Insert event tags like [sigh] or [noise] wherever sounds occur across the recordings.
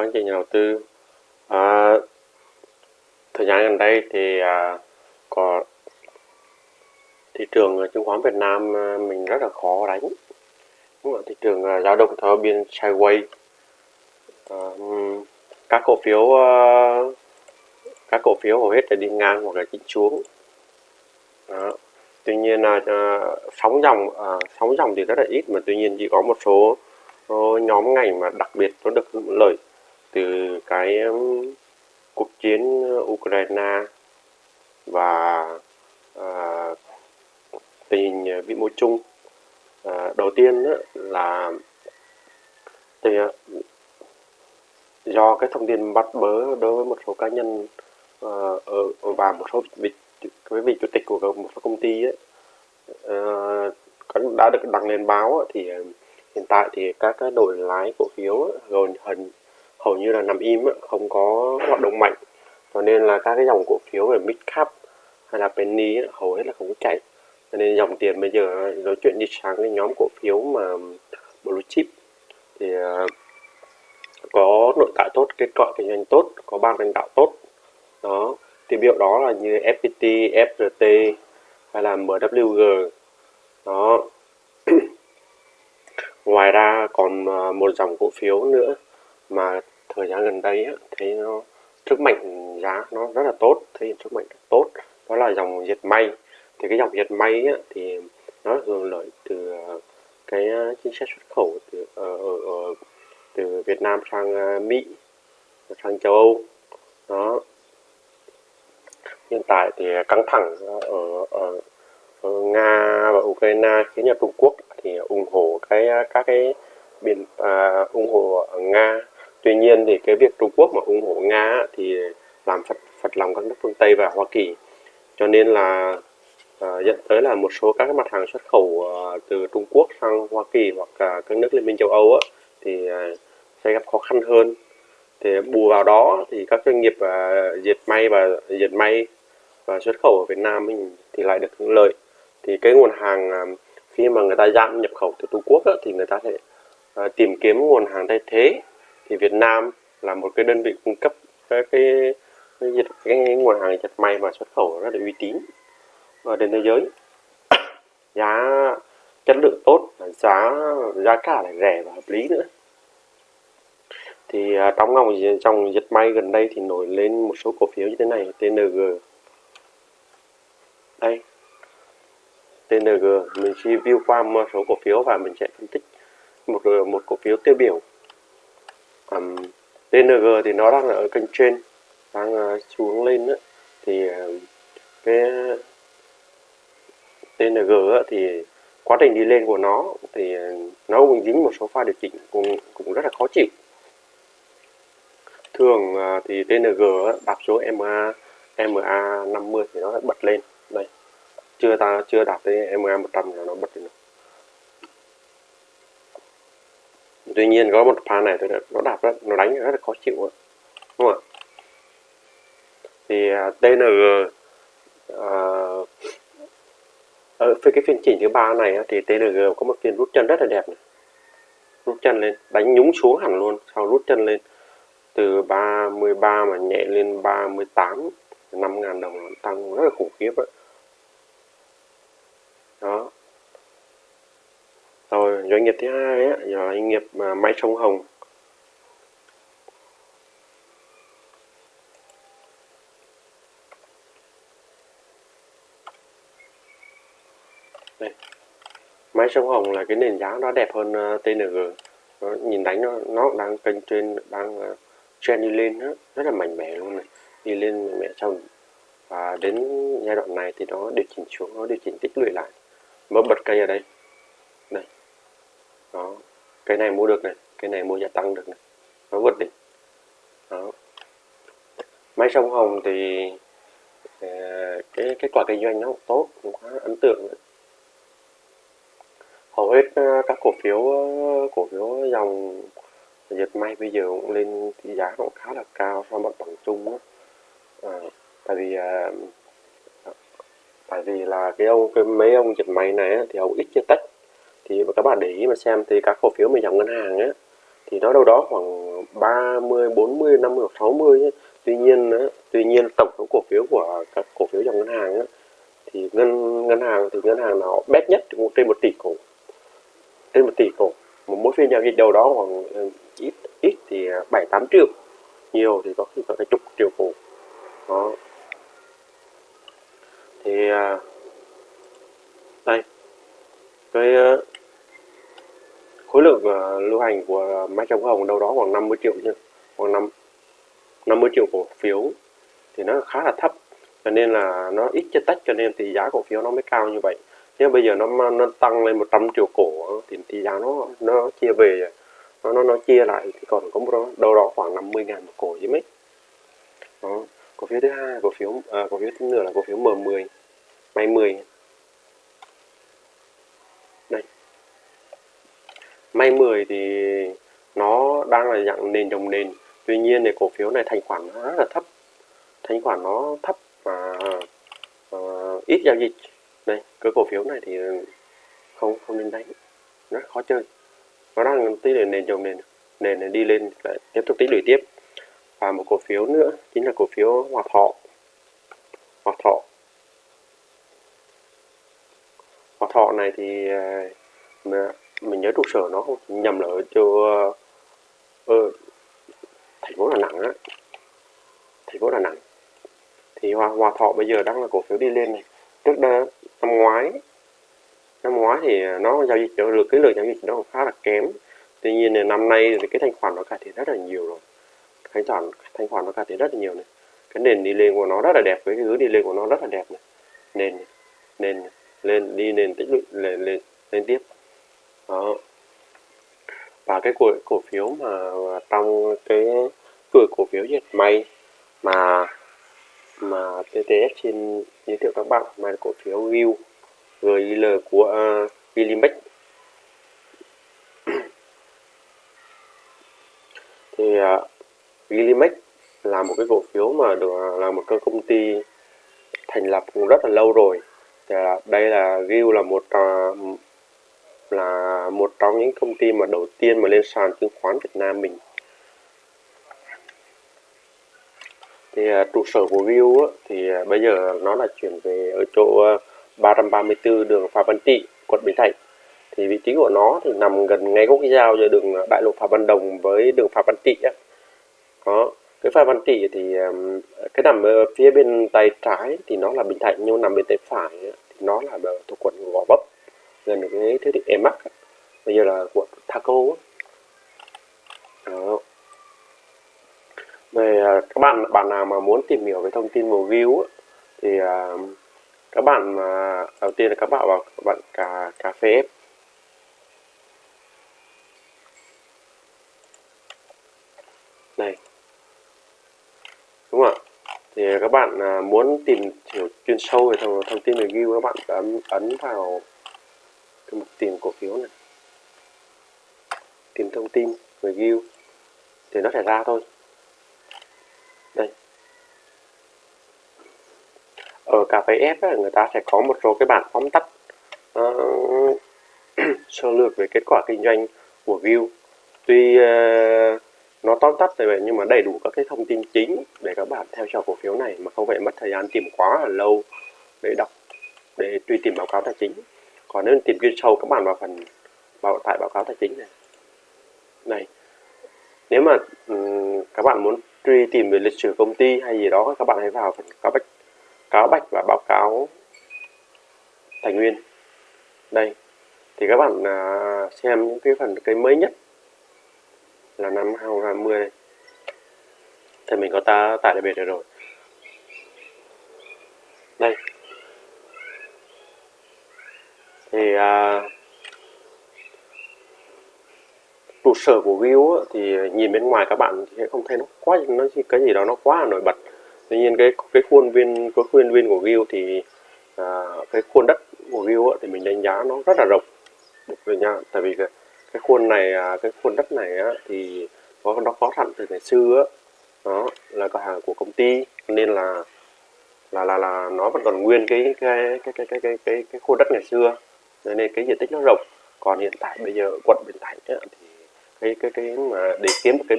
các anh chị nhà đầu tư à, thời gian gần đây thì à, có thị trường à, chứng khoán Việt Nam à, mình rất là khó đánh đúng không? thị trường à, dao động theo biên sideways à, các cổ phiếu à, các cổ phiếu hầu hết là đi ngang hoặc là chỉnh xuống Đó. tuy nhiên là à, sóng dòng à, sóng dòng thì rất là ít mà tuy nhiên chỉ có một số nhóm ngành mà đặc biệt nó được lợi từ cái cuộc chiến Ukraine và uh, tình hình à, vĩ mô chung. Uh, đầu tiên đó là thì, uh, do cái thông tin bắt bớ đối với một số cá nhân uh, ở và một số vị cái vị chủ tịch của một số công ty ấy, uh, ờ, đã được đăng lên báo thì hiện tại thì các cái đội lái cổ phiếu gần hình hầu như là nằm im không có hoạt động mạnh. Cho nên là các cái dòng cổ phiếu về mid cap hay là penny hầu hết là không có chạy. Cho nên dòng tiền bây giờ nói chuyện đi sang cái nhóm cổ phiếu mà blue chip thì à, có nội tại tốt kết quả kinh doanh tốt có ban lãnh đạo tốt. Đó thì biểu đó là như FPT, FRT hay là MWG đó. [clears throat] Ngoài ra còn à, một dòng cổ phiếu nữa mà thời gian gần đây á, thấy nó sức mạnh giá nó rất là tốt thấy sức mạnh rất tốt. Đó là dòng dệt may. Thì cái dòng dệt may á, thì nó hưởng lợi từ ờ, cái ờ, chính sách xuất khẩu từ ở, ở, ở từ Việt Nam sang Mỹ sang châu Âu. Đó. Hiện tại thì căng thẳng ở, ở, ở Nga và Ukraine khiến cho Trung Quốc thì ủng hộ cái các cái biện à, ủng hộ Nga tuy nhiên thì cái việc Trung Quốc mà ủng hộ Nga thì làm phật phật lòng các nước phương Tây và Hoa Kỳ. Cho nên là à, dẫn tới là một số các mặt hàng xuất khẩu à, từ Trung Quốc sang Hoa Kỳ hoặc à, các nước Liên minh châu Âu á, thì à, sẽ gặp khó khăn hơn. Thì bù vào đó thì các doanh nghiệp à, dệt may và dệt may và xuất khẩu ở Việt Nam mình thì lại được hưởng lợi. Thì cái nguồn hàng à, khi mà người ta giảm nhập khẩu từ Trung Quốc á, thì người ta sẽ à, tìm kiếm nguồn hàng thay thế thì Việt Nam là một cái đơn vị cung cấp cái cái cái, cái, cái nguồn hàng dệt may và xuất khẩu rất là uy tín ở trên thế giới. [coughs] Giá chất lượng tốt giá giá cả lại rẻ và hợp lý nữa. Thì à, trong ngòng trong dệt may gần đây thì nổi lên một số cổ phiếu như thế này TNG đây. TNG mình review qua một số cổ phiếu và mình sẽ phân tích một một cổ phiếu tiêu biểu um, TNG thì nó đang ở kênh trên đang uh, xuống lên đó. thì uh, cái TNG thì quá trình đi lên của nó thì à, nó cũng dính một số pha điều chỉnh cũng cũng rất là khó chịu. Thường thì TNG đạp số MA MA 50 thì nó bật lên. Đây chưa ta chưa đạp tới MA 100 là nó bật lên tuy nhiên có một pha này tôi nó đạp rất nó đánh rất là khó chịu đúng không ạ? Thì TNG uh, ở phía cái phiên chỉnh thứ ba này thì TNG có một phiên rút chân rất là đẹp này. Rút chân lên đánh nhúng xuống hẳn luôn sau rút chân lên. Từ 33 mà nhẹ lên 38 5.000 đồng tăng rất là khủng khiếp ấy. đó doanh nghiệp thứ hai ấy, là doanh nghiệp mà máy sông Hồng. Đây. Máy sông Hồng là cái nền giá nó đẹp hơn ờ, uh, TNG nó, nhìn đánh nó nó đang kênh trên đang uh, trend đi lên đó, rất là mạnh mẽ luôn này đi lên mạnh mẽ trong. Và đến giai đoạn này thì nó điều chỉnh xuống nó điều chỉnh tích lũy lại. Mở bật cây ở đây đó. Cái này mua được này cái này mua gia tăng được này. Nó vượt đỉnh. Đó. Máy sông hồng thì ờ, cái kết quả kinh doanh nó cũng tốt cũng khá ấn tượng đấy. hầu hết ờ, các cổ phiếu ờ, cổ phiếu dòng dệt may bây giờ cũng lên thì giá cũng khá là cao so với bằng chung đó. À, tại vì à, tại vì là cái ông cái mấy ông dệt may này á, thì ông ít chưa tách các bạn để ý mà xem thì các cổ phiếu mình dòng ngân hàng á thì nó đâu đó khoảng 30 40 50 hoặc 60 ấy. tuy nhiên á, tuy nhiên tổng số cổ phiếu của các cổ phiếu dòng ngân hàng á thì ngân ngân hàng thì ngân hàng nào bét nhất cũng trên một tỷ cổ. Trên một tỷ cổ. Mà mỗi phiên giao dịch đầu đó khoảng ừ, ít ít thì bảy tám triệu. Nhiều thì có khi có cả chục triệu cổ. Đó. Thì à, đây. Cái ờ, khối lượng uh, lưu hành của máy chống hồng đâu đó khoảng 50 triệu chứ khoảng 5 50 triệu cổ phiếu thì nó khá là thấp cho nên là nó ít chất tách cho nên thì giá cổ phiếu nó mới cao như vậy. Thế bây giờ nó nó tăng lên 100 triệu cổ thì, thì giá nó nó chia về nó nó nó chia lại thì còn có một đó, đâu đó khoảng 50 ngàn một cổ chứ mấy. Đó cổ phiếu thứ hai cổ phiếu à, cổ phiếu thứ nữa là cổ phiếu M10 máy 10 may 10 thì nó đang là dạng nền đồng nền. Tuy nhiên thì cổ phiếu này thành khoản nó rất là thấp. Thanh khoản nó thấp và uh, ít giao dịch. Đây cái cổ phiếu này thì không không nên đánh. Rất khó chơi. Nó đang tí để nền đồng nền nền này đi lên lại tiếp tục tích lũy tiếp. Và một cổ phiếu nữa chính là cổ phiếu hòa thọ. Hòa thọ. Hòa thọ này thì ờ, mà mình nhớ trụ sở nó không? Nhầm là ở chỗ ờ, thành phố đà nẵng á. Thành phố đà nẵng. Thì hòa, hòa thọ bây giờ đang là cổ phiếu đi lên này. Trước đó năm ngoái năm ngoái thì nó giao dịch được cái lượng giao dịch nó khá là kém. Tuy nhiên là năm nay thì cái thanh khoản nó cải thiện rất là nhiều rồi. Thanh khoản thanh khoản nó cải thiện rất là nhiều này. Cái nền đi lên của nó rất là đẹp với cái hướng đi lên của nó rất là đẹp này. Nền nền lên đi nền tích lũy lên lên lên tiếp đó và cái cổ cổ phiếu mà trong cái cửa cổ phiếu dệt may mà mà TTS xin giới thiệu các bạn mà cổ phiếu GIL GIL của à, uh, Gilimex [clears throat] thì à, uh, Gilimex là một cái cổ phiếu mà được à, là một cái công ty thành lập cũng rất là lâu rồi. Thì uh, đây là GIL là một uh, là một trong những công ty mà đầu tiên mà lên sàn chứng khoán Việt Nam mình thì uh, trụ sở của View á, thì uh, bây giờ nó là chuyển về ở chỗ à, uh, 334 đường Phạm Văn Trị, quận Bình Thạnh. Thì vị trí của nó thì nằm gần ngay gốc giao giữa đường Đại lộ Phạm Văn Đồng với đường Phạm Văn Trị á. Đó. Cái Phạm Văn Trị thì um, cái nằm ở phía bên tay trái thì nó là Bình Thạnh nhưng nằm bên tay phải á, thì nó là thuộc quận Gò Vấp gần cái thiết thì em mắc bây giờ là của taco. Đó. Về các bạn bạn nào mà muốn tìm hiểu về thông tin về view thì à, các bạn mà đầu tiên là các bạn vào các bạn cà cà phê ép này. Đúng không ạ? Thì các bạn à, muốn tìm hiểu chuyên sâu về thông, thông tin về các bạn ấn ấn vào cái mục tìm cổ phiếu này. Tìm thông tin về view thì nó sẽ ra thôi. Đây, ở cà phê F ấy, người ta sẽ có một số cái bản tóm tắt uh, [clears throat] sơ lược về kết quả kinh doanh của View. Tuy uh, nó tóm tắt về vậy nhưng mà đầy đủ các cái thông tin chính để các bạn theo dõi cổ phiếu này mà không phải mất thời gian tìm quá là lâu để đọc để truy tìm báo cáo tài chính còn nếu tìm chuyên sâu các bạn vào phần vào tại báo cáo tài chính này. Này nếu mà um, các bạn muốn truy tìm về lịch sử công ty hay gì đó các bạn hãy vào phần cáo bách cáo bạch và báo cáo tài nguyên. Đây thì các bạn uh, xem những cái phần cái mới nhất là năm 2020 này. Thì mình có ta tải được biệt rồi. Đây thì à, trụ sở của View thì nhìn bên ngoài các bạn sẽ không thấy nó quá nó cái gì đó nó quá là nổi bật. Tuy nhiên cái cái khuôn viên cái khuôn viên của view thì à, cái khuôn đất của Gil thì mình đánh giá nó rất là rộng. Được nha tại vì cái, cái khuôn này à, cái khuôn đất này á, thì có nó có sẵn từ ngày xưa á, đó là cửa hàng của công ty nên là là là là nó vẫn còn nguyên cái cái cái cái cái cái cái, cái khuôn đất ngày xưa nên cái diện tích nó rộng. Còn hiện tại bây giờ quận Bình Thạnh ấy, thì cái cái cái mà để kiếm một cái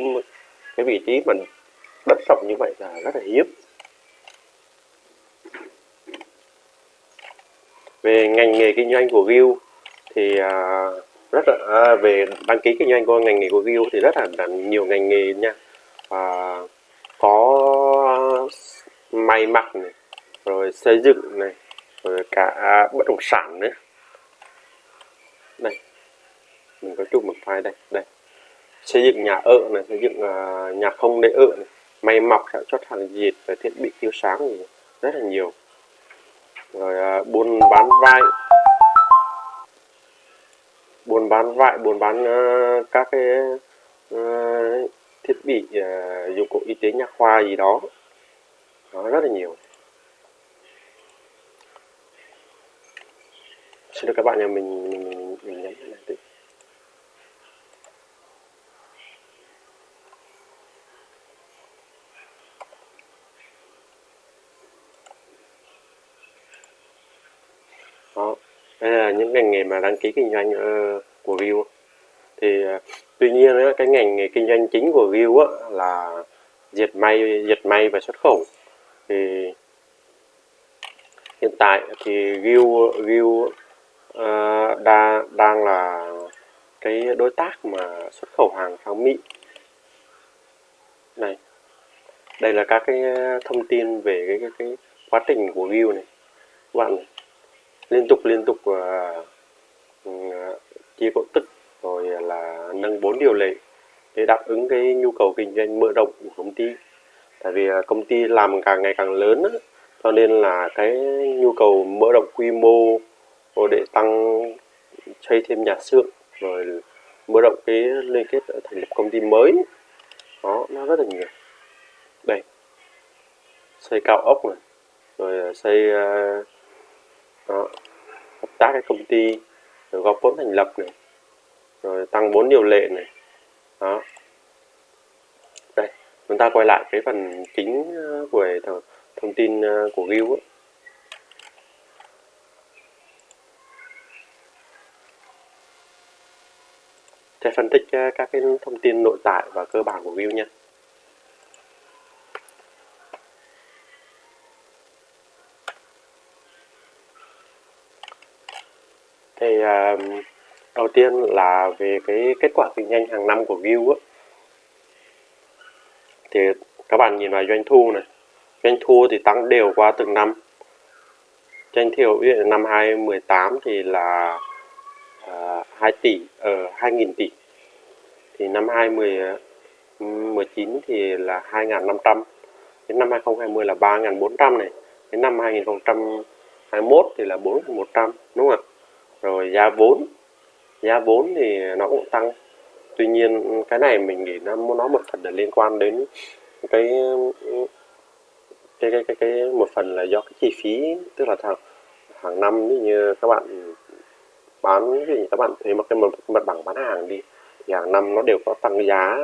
cái vị trí mà đất rộng như vậy là rất là hiếm. Về ngành nghề kinh doanh của View thì à, rất là à, về đăng ký kinh doanh của ngành nghề của View thì rất là, là nhiều ngành nghề nha. À, có may mặc này rồi xây dựng này rồi cả bất động sản nữa mình có chụp một file đây đây. Xây dựng nhà ở này xây dựng uh, nhà không để ở này. May mặc sản xuất hàng dệt và thiết bị chiếu sáng này rất là nhiều. Rồi uh, buôn bán vải. Buôn bán vải buôn bán uh, các cái uh, thiết bị uh, dụng cụ y tế nha khoa gì đó. Nó rất là nhiều. Xin được các bạn nhà mình mình mình, mình nhấn hay đây là những ngành nghề mà đăng ký kinh doanh uh, của View thì uh, tuy nhiên uh, cái ngành nghề kinh doanh chính của View uh, là dệt may dệt may và xuất khẩu. Thì hiện tại thì View View uh, đa, đang là cái đối tác mà xuất khẩu hàng sang Mỹ. Này đây là các cái ờ, thông tin về cái, cái, cái quá trình của View này. Các bạn này liên tục liên tục uh, chia cổ tức rồi là nâng vốn điều lệ để đáp ứng cái nhu cầu kinh doanh mở rộng của công ty. Tại vì ờ, công ty làm càng ngày càng lớn á, cho nên là cái nhu cầu mở rộng quy mô để tăng xây thêm nhà xưởng rồi mở rộng cái liên kết thành lập công ty mới đó nó rất là nhiều. Đây xây cao ốc này rồi xây ờ, đó, hợp tác cái công ty rồi góp vốn thành lập này rồi tăng vốn điều lệ này. Đó. Đây chúng ta quay lại cái phần chính ờ, của thông tin ờ, của view ấy. sẽ phân tích ờ, các cái thông tin nội tại và cơ bản của view nha thì uh, đầu tiên là về cái kết quả kinh doanh hàng năm của View á. Thì các bạn nhìn vào doanh thu này. Doanh thu thì tăng đều qua từng năm. Doanh thiểu ví dụ năm 2018 thì là à, uh, 2 tỷ ở uh, 2.000 tỷ. Thì năm 2019 thì là 2.500 đến năm 2020 là 3.400 này. Đến năm 2021 thì là 4.100 đúng không ạ? Rồi giá vốn giá vốn thì nó cũng tăng. Tuy nhiên cái này mình nghĩ nó nó một phần là liên quan đến cái cái cái cái, cái một phần là do cái chi phí. Tức là hàng hàng năm như các bạn bán gì các bạn thuê một cái mặt bằng bán hàng đi thì hàng năm nó đều có tăng giá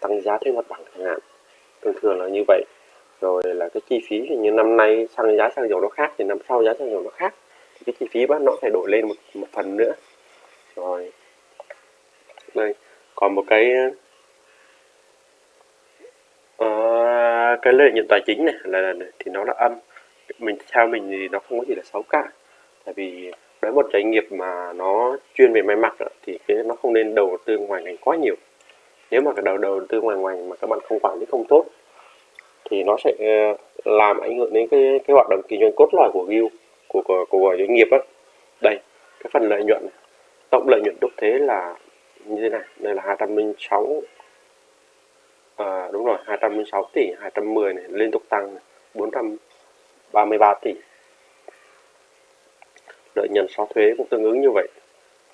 tăng giá thuê mặt bằng chẳng hạn. Thường thường là như vậy. Rồi là cái chi phí thì như năm nay xăng giá xăng dầu nó khác thì năm sau giá xăng dầu nó khác cái chi phí bán nó phải đổi lên một, một phần nữa. Rồi. Đây còn một cái uh, cái lợi nhuận tài chính này là, là thì nó là âm. Mình theo mình thì nó không có gì là xấu cả. Tại vì với một doanh nghiệp mà nó chuyên về may mặc thì cái nó không nên đầu tư ngoài ngành quá nhiều. Nếu mà cái đầu đầu tư ngoài ngành mà các bạn không quản lý không tốt thì nó sẽ ờ, làm ảnh hưởng đến cái cái hoạt động kinh doanh cốt lõi của Guild của của, của doanh nghiệp á. Đây cái phần lợi nhuận tổng lợi nhuận đúc thế là như thế này. Đây là 206 à, đúng rồi 206 tỷ 210 này liên tục tăng này, 433 tỷ. Lợi nhuận sau thuế cũng tương ứng như vậy.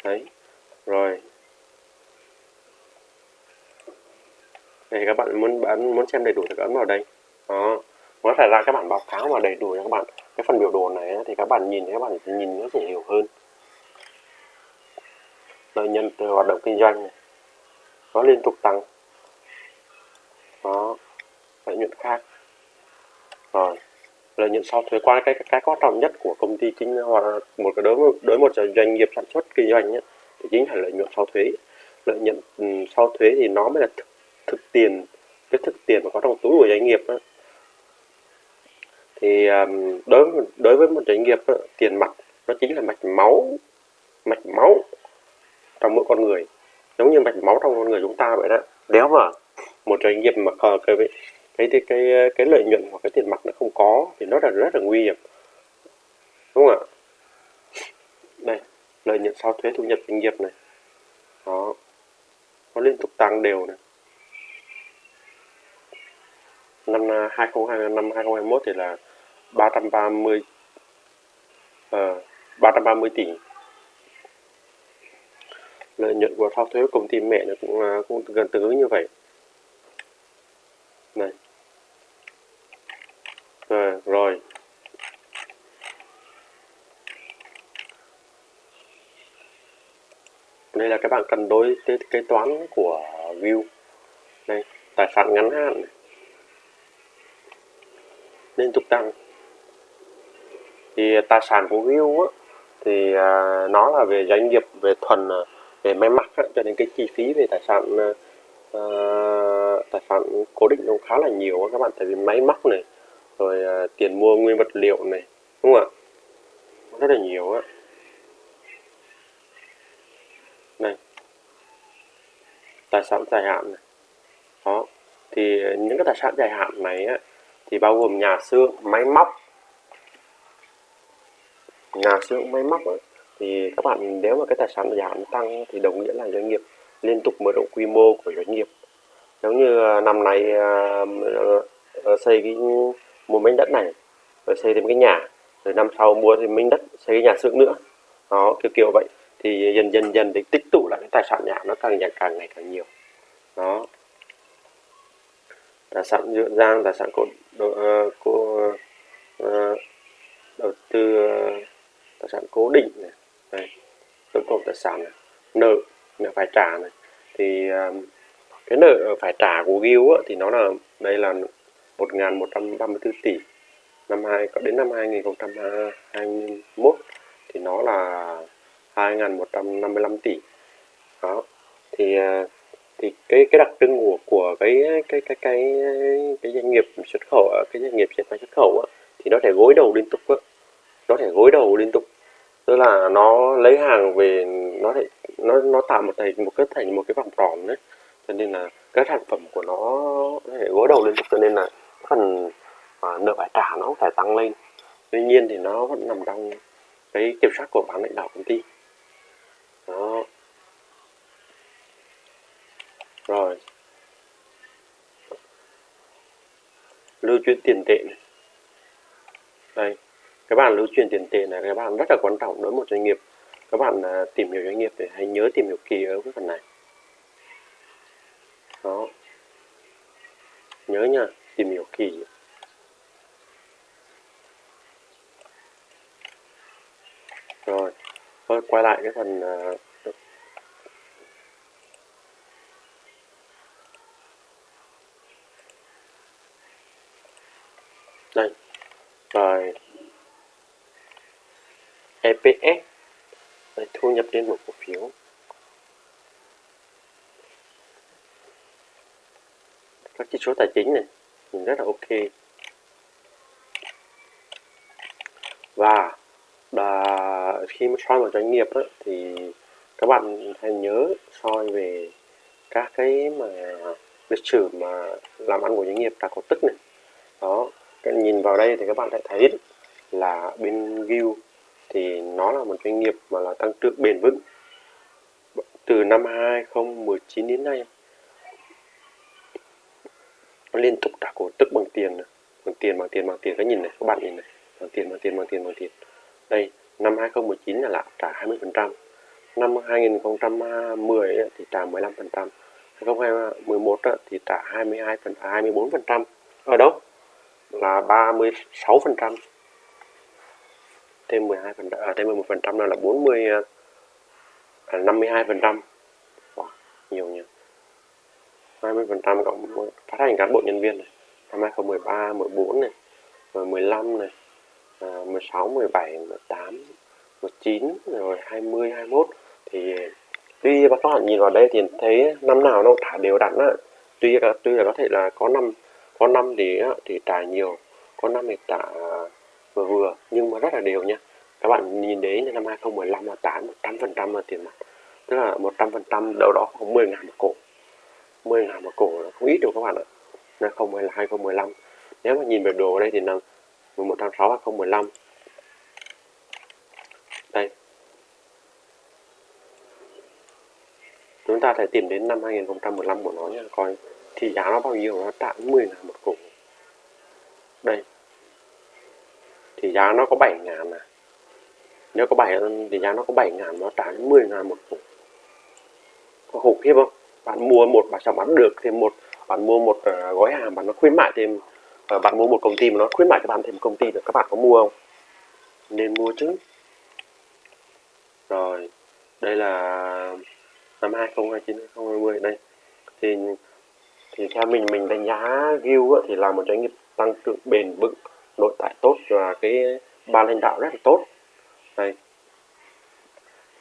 Đấy rồi. Đây các bạn muốn bán muốn xem đầy đủ thì ấn vào đây. Đó nó phải ra các bản báo cáo mà đầy đủ cho các bạn cái phần biểu đồ này thì các bạn nhìn thì các bạn sẽ nhìn nó sẽ hiểu hơn. Lợi nhuận từ hoạt động kinh doanh này nó liên tục tăng. Đó lợi nhuận khác. Rồi lợi nhuận sau thuế qua cái cái quan trọng nhất của công ty chính hoặc một cái đối đối một doanh nghiệp sản xuất kinh doanh ấy, thì chính là lợi nhuận sau thuế. Lợi nhuận ừ, sau thuế thì nó mới là thực, thực tiền cái thực tiền mà có trong túi của doanh nghiệp đó thì đối với đối với một doanh nghiệp đó, tiền mặt nó chính là mạch máu mạch máu trong mỗi con người. Giống như mạch máu trong con người chúng ta vậy đó. Nếu mà một doanh nghiệp mà ờ, cái cái cái cái, cái lợi nhuận hoặc cái tiền mặt nó không có thì nó là rất là nguy hiểm. Đúng không ạ? Đây lợi nhuận sau thuế thu nhập doanh nghiệp này. Đó. Nó liên tục tăng đều này năm à, 2020 năm 2021 thì là 330 uh, 330 tỷ. Lợi nhuận của sau thuế công ty mẹ nó cũng uh, cũng gần tương ứng như vậy. Này. À, rồi. Đây là các bạn cần đối cái kế toán của view. Đây tài sản ngắn hạn này liên tục tăng thì tài sản của view á, thì à, nó là về doanh nghiệp về thuần à, về may mặc á, cho nên cái chi phí về tài sản à, à, tài sản cố định nó khá là nhiều các bạn. Tại vì máy móc này rồi à, tiền mua nguyên vật liệu này đúng không ạ? Rất là nhiều á. Này. Tài sản dài hạn này. Đó. Thì à, những cái tài sản dài hạn này á, thì bao gồm nhà xưởng máy móc. Nhà xưởng máy móc ấy, thì các bạn nếu mà cái tài sản giảm tăng thì đồng nghĩa là doanh nghiệp liên tục mở rộng quy mô của doanh nghiệp. Giống như à, năm nay uh, xây cái mua miếng đất này rồi xây thêm cái nhà rồi năm sau mua thêm miếng đất xây cái nhà xưởng nữa. Đó kiểu kiểu vậy. Thì dần dần dần để tích tụ lại cái tài sản nhà nó càng ngày càng ngày càng nhiều. Đó đã sẵn dưỡng giang đã sẵn sản của uh, cô uh, đầu tư ờ, tài sản cố định này đây tổng cộng tài sản này. nợ nợ phải trả này thì um, cái nợ phải trả của Gil á, thì nó là đây là 1.134 tỷ năm hai có đến năm 2021 thì nó là 2.155 tỷ đó thì uh, thì cái cái đặc trưng của của cái cái cái cái cái doanh nghiệp xuất khẩu cái doanh nghiệp dệt may xuất khẩu á, thì nó thể gối đầu liên tục á. nó thể gối đầu liên tục. Tức là nó lấy hàng về nó lại nó nó tạo một thành một cái thành một cái vòng tròn đấy. Cho nên là các sản phẩm của nó nó thể gối đầu liên tục cho nên là phần à, nợ phải trả nó cũng phải tăng lên. Tuy nhiên thì nó vẫn nằm trong cái kiểm soát của bán lãnh đạo công ty. Đó rồi. Lưu chuyển tiền tệ này. đây các bạn lưu chuyển tiền tệ này các bạn rất là quan trọng đối với một doanh nghiệp. Các bạn à, tìm hiểu doanh nghiệp thì hãy nhớ tìm hiểu kỹ ở cái phần này. Đó. Nhớ nha, tìm hiểu kỹ. Rồi. Thôi, quay lại cái phần à, uh, đây. Rồi. EPS đây, thu nhập trên một cổ phiếu. Các chỉ số tài chính này. Nhìn rất là ok. Và là khi mà soi một doanh nghiệp đó, thì các bạn hãy nhớ soi về các cái mà lịch sử mà làm ăn của doanh nghiệp đã có tức này. Đó các nhìn vào đây thì các bạn sẽ thấy là bên Gil thì nó là một doanh nghiệp mà là tăng trưởng bền vững. Từ năm 2019 đến nay, nó liên tục trả cổ tức bằng tiền bằng tiền bằng tiền bằng tiền. Các nhìn này, các bạn nhìn này. Bằng tiền bằng tiền bằng tiền bằng tiền. Đây, năm 2019 là lại trả 20 phần trăm. Năm 2010 thì trả 15 phần trăm. 2011 thì trả 22 phần à, 24 phần trăm. Ở đâu? Là 36 phần trăm. Thêm 12 phần à, thêm 11 phần trăm là 40 à, à 52 phần trăm. Wow, nhiều nhỉ. 20 phần trăm cộng phát hành cán bộ nhân viên này. Năm 2013 14 này rồi 15 này à, 16 17 18 19 rồi 20 21 thì tuy các bạn nhìn vào đây thì thấy năm nào nó thả đều đặn á. Tuy tuy là có thể là có năm có năm thì thì tả nhiều, có năm thì tả à, vừa vừa. Nhưng mà rất là đều nha. Các bạn nhìn đấy năm 2015 là tả 100% là tiền mặt. Tức là 100% đâu đó khoảng 10 ngàn một cổ. 10 ngàn một cổ là không ít đâu các bạn ạ. Là không phải là 2015 nếu mà nhìn về đồ ở đây thì là 11 tháng 6 2015 đây. Chúng ta sẽ tìm đến năm 2015 của nó nha coi thì giá nó bao nhiêu nó trả 10 ngàn một cổ đây. Thì giá nó có 7 ngàn à nếu có 7 thì giá nó có 7 ngàn nó trả 10 ngàn một cổ có khủng khiếp không? Bạn mua một bạn chẳng bán được thêm một bạn mua một uh, gói hàng bạn nó khuyến mại thêm uh, bạn mua một công ty mà nó khuyến mại cho bạn thêm công ty được. Các bạn có mua không? Nên mua chứ. Rồi đây là năm 2029 2020 đây. Thì thì theo mình mình đánh giá view thì là một doanh nghiệp tăng trưởng bền vững nội tại tốt và cái ban lãnh đạo rất là tốt. Đây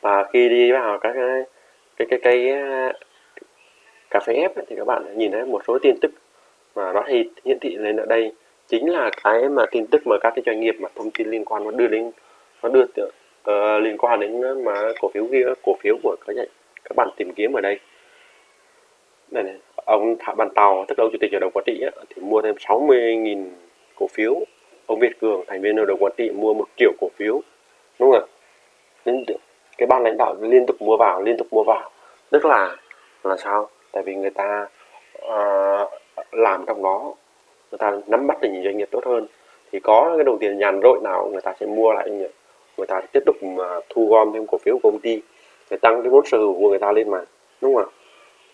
và khi đi vào các cái cái cái, cái ờ, cà phê ép thì các bạn nhìn thấy một số tin tức mà nó thì hiển thị lên ở đây. Chính là cái mà tin tức mà các cái doanh nghiệp mà thông tin liên quan nó đưa đến nó đưa uh, liên quan đến mà cổ phiếu kia cổ phiếu của các các bạn tìm kiếm ở đây. Này, này ông Thạ Bàn Tàu tức là ông chủ tịch hội đồng quản trị thì mua thêm 60.000 cổ phiếu. Ông Việt Cường thành viên hội đồng quản trị mua một triệu cổ phiếu. Đúng không ạ? cái ban lãnh đạo liên tục mua vào liên tục mua vào. Tức là là sao? Tại vì người ta uh, làm trong đó người ta nắm bắt được những doanh nghiệp tốt hơn. Thì có cái đồng tiền nhàn rỗi nào người ta sẽ mua lại người ta tiếp tục mà thu gom thêm cổ phiếu của công ty để tăng cái vốn sở hữu của người ta lên mà. Đúng không ạ?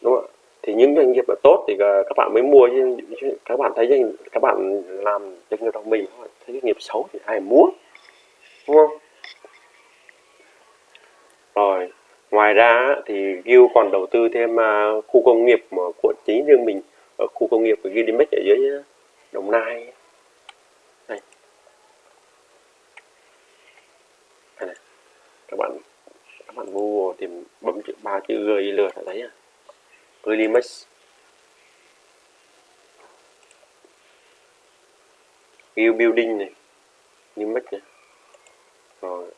Đúng không ạ? Thì những doanh nghiệp mà tốt thì các bạn mới mua chứ các bạn thấy doanh, các bạn làm doanh nghiệp đồng mình thấy doanh nghiệp xấu thì ai mua, đúng không? Rồi, ngoài ra thì Gil còn đầu tư thêm à, khu công nghiệp của chính riêng mình, ở khu công nghiệp của Gilimex ở dưới Đồng Nai. Này. các bạn các bạn Google tìm bấm chữ ba, chữ GIL là thấy à. Gilimex Gil Building này. Gilimex này. Rồi.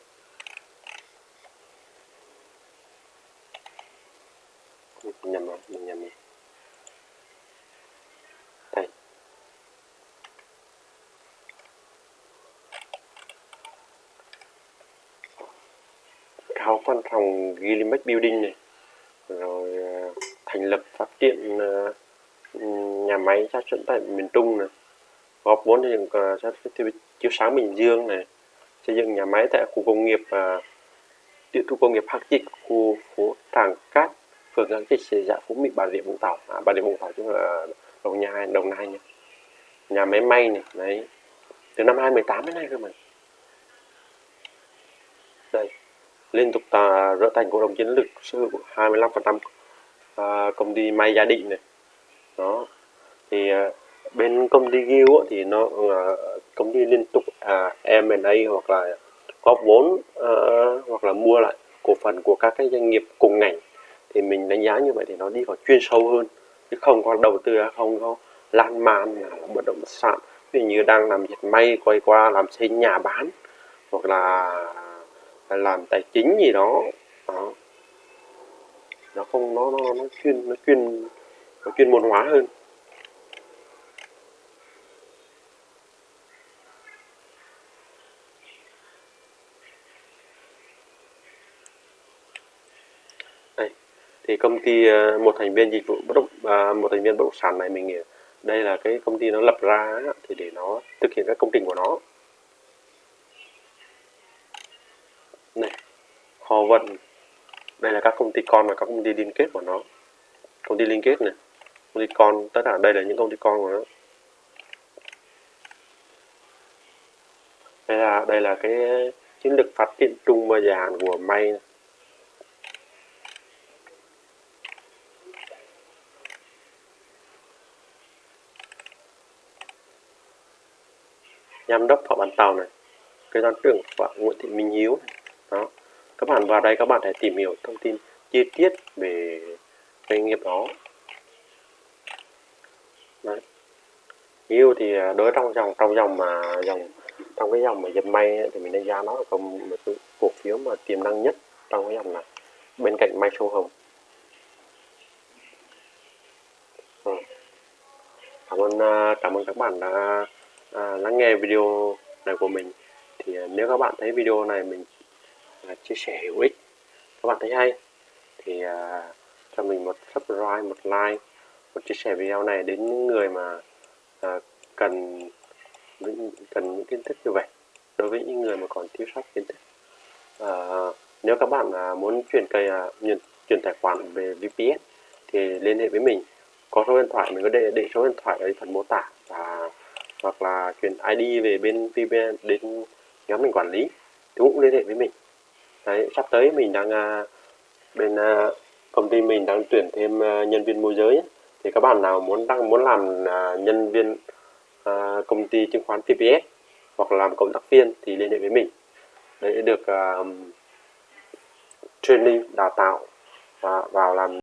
Nhầm rồi, mình nhầm rồi. Đây. Cao văn phòng Gilimex Building này. Rồi à, thành lập phát triển ờ, nhà máy sản xuất tại miền Trung này góp vốn xây dựng ờ, sản xuất chiếu sáng Bình Dương này xây dựng nhà máy tại khu công nghiệp ờ, tiểu điện công nghiệp Hắc Trích khu phố Tràng Cát phường Giang Trích xã dạ Phú Mỹ Bà Rịa Vũng Tàu. À, Bà Rịa Vũng Tàu chứ là Đồng Nai Đồng Nai nhé nhà máy may này đấy từ năm 2018 đến nay cơ mà. Đây liên tục tà trở thành cổ đông chiến lược sở hữu 25 phần trăm à, công ty may gia định này. Đó. Thì à, bên công ty Gil thì nó à, công ty liên tục à, M&A hoặc là góp vốn à, hoặc là mua lại cổ phần của các cái doanh nghiệp cùng ngành. Thì mình đánh giá như vậy thì nó đi vào chuyên sâu hơn chứ không có đầu tư không có lan man là bất động sản. Ví dụ như đang làm dệt may quay qua làm xây nhà bán hoặc là làm tài chính gì đó. Đó nó không, nó nó nó chuyên nó chuyên nó chuyên môn hóa hơn. Đây, thì công ty ờ, một thành viên dịch vụ bất động à, một thành viên bất động sản này mình đây là cái công ty nó lập ra thì để nó thực hiện các công trình của nó. Này, kho vận đây là các công ty con và các công ty liên kết của nó. Công ty liên kết này. Công ty con, tất cả đây là những công ty con của nó. Đây là đây là cái chiến lược phát triển chung và dài hạn của may này. giám đốc họ bàn tàu này. Kế toán trưởng của Nguyễn Thị Minh Hiếu này. đó các bạn vào đây các bạn hãy tìm hiểu thông tin chi tiết về doanh nghiệp đó Đấy. yêu thì à, đối trong dòng trong dòng mà dòng trong cái dòng mà dệt may ấy, thì mình đánh giá nó là công một cái cổ phiếu mà tiềm năng nhất trong cái dòng này bên cạnh may sâu hồng ừ. cảm ơn à, cảm ơn các bạn đã à, lắng nghe video này của mình thì à, nếu các bạn thấy video này mình à, chia sẻ hữu ích. Các bạn thấy hay. Thì uh, cho mình một subscribe một like một chia sẻ video này đến những người mà uh, cần cần những kiến thức như vậy đối với những người mà còn thiếu sót kiến thức. Uh, nếu các bạn uh, muốn chuyển cây uh, chuyển, chuyển tài khoản về VPS thì liên hệ với mình. Có số điện thoại mình có để để số điện thoại ở phần mô tả và hoặc là chuyển ID về bên VPN đến nhóm mình quản lý. Thì cũng liên hệ với mình. Đấy, sắp tới mình đang à, bên à, công ty mình đang tuyển thêm à, nhân viên môi giới ấy. thì các bạn nào muốn đang muốn làm nhân viên công ty chứng khoán VPS hoặc làm cộng tác viên thì liên hệ với mình để được training đào tạo và vào làm